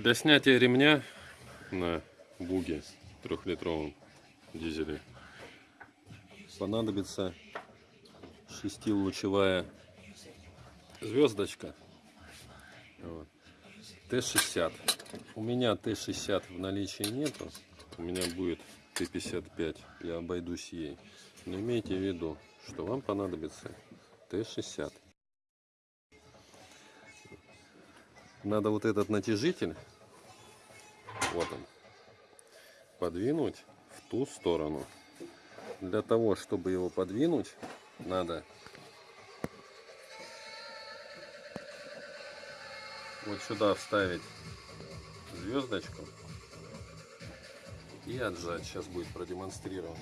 Для снятия ремня на буге трехлитровом дизеле понадобится шестилучевая звездочка. Вот. Т-60 у меня Т-60 в наличии нету. У меня будет Т-55 я обойдусь ей. Но имейте в виду что вам понадобится Т-60 надо вот этот натяжитель, вот он, подвинуть в ту сторону. Для того, чтобы его подвинуть, надо вот сюда вставить звездочку и отжать. Сейчас будет продемонстрировано.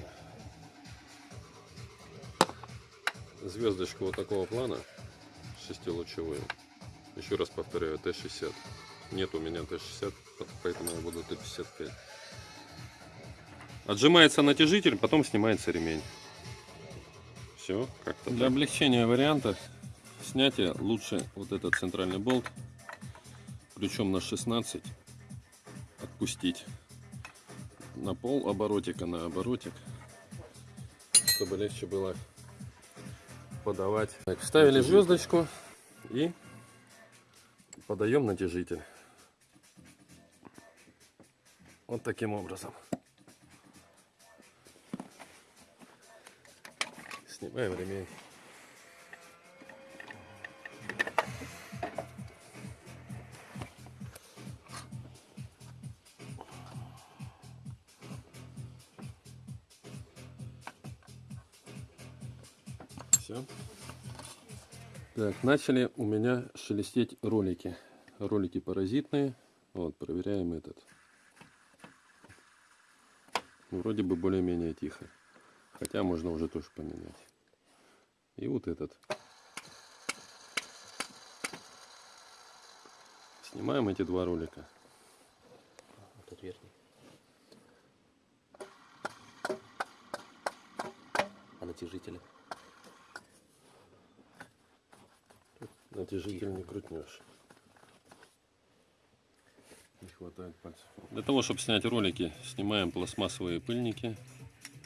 Звездочку вот такого плана, шестилучевую. Еще раз повторяю, Т-60. Нет у меня Т-60, поэтому я буду Т-55. Отжимается натяжитель, потом снимается ремень. Все, как-то Для облегчения варианта снятия лучше вот этот центральный болт, причем на 16, отпустить на пол оборотика, на оборотик, чтобы легче было подавать. Так, вставили звездочку и подаем натяжитель. Вот таким образом. Снимаем ремень. Все. Так, начали у меня шелестеть ролики. Ролики паразитные. Вот, проверяем этот. Вроде бы более-менее тихо. Хотя можно уже тоже поменять. И вот этот. Снимаем эти два ролика. Вот этот верхний. А натяжители? натяжитель не крутнешь. Хватает пальцев. Для того, чтобы снять ролики, снимаем пластмассовые пыльники.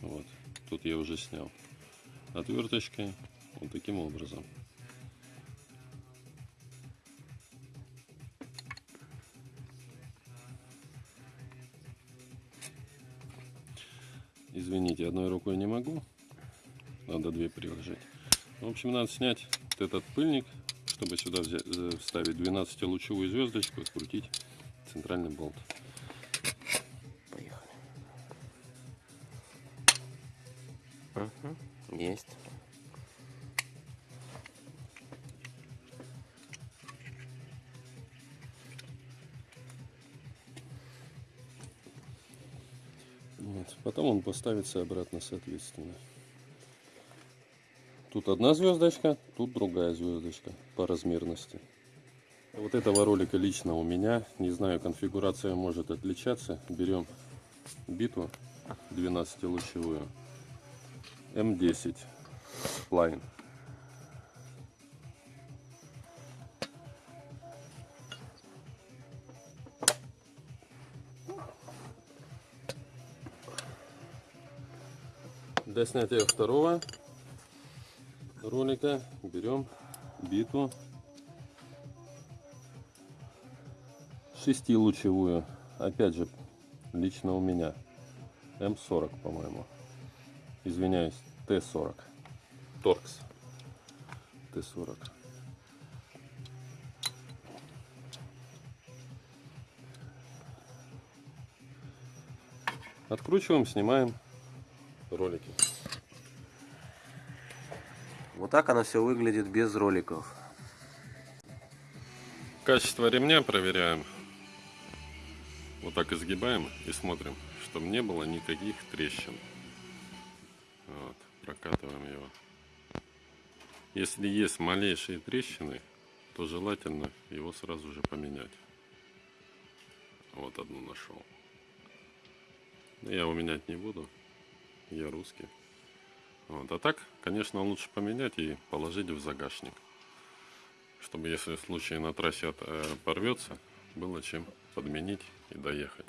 Вот. Тут я уже снял. Отверточкой. Вот таким образом. Извините, одной рукой не могу. Надо две приложить. В общем, надо снять вот этот пыльник чтобы сюда взять, э, вставить 12-лучевую звездочку открутить центральный болт. Поехали. Угу, есть. Вот. Потом он поставится обратно соответственно. Тут одна звездочка, тут другая звездочка по размерности. Вот этого ролика лично у меня, не знаю, конфигурация может отличаться. Берем биту 12 лучевую М10 Line. Для снятия второго ролика берем биту шестилучевую. Опять же лично у меня. М40 по-моему. Извиняюсь Т40 торкс. Т40 откручиваем снимаем ролики. Вот так оно все выглядит без роликов. Качество ремня проверяем. Вот так изгибаем и смотрим, чтобы не было никаких трещин. Вот, прокатываем его. Если есть малейшие трещины, то желательно его сразу же поменять. Вот одну нашел. я его менять не буду. Я русский. Вот. А так, конечно, лучше поменять и положить в загашник. Чтобы если в случае на трассе э, порвется, было чем подменить и доехать.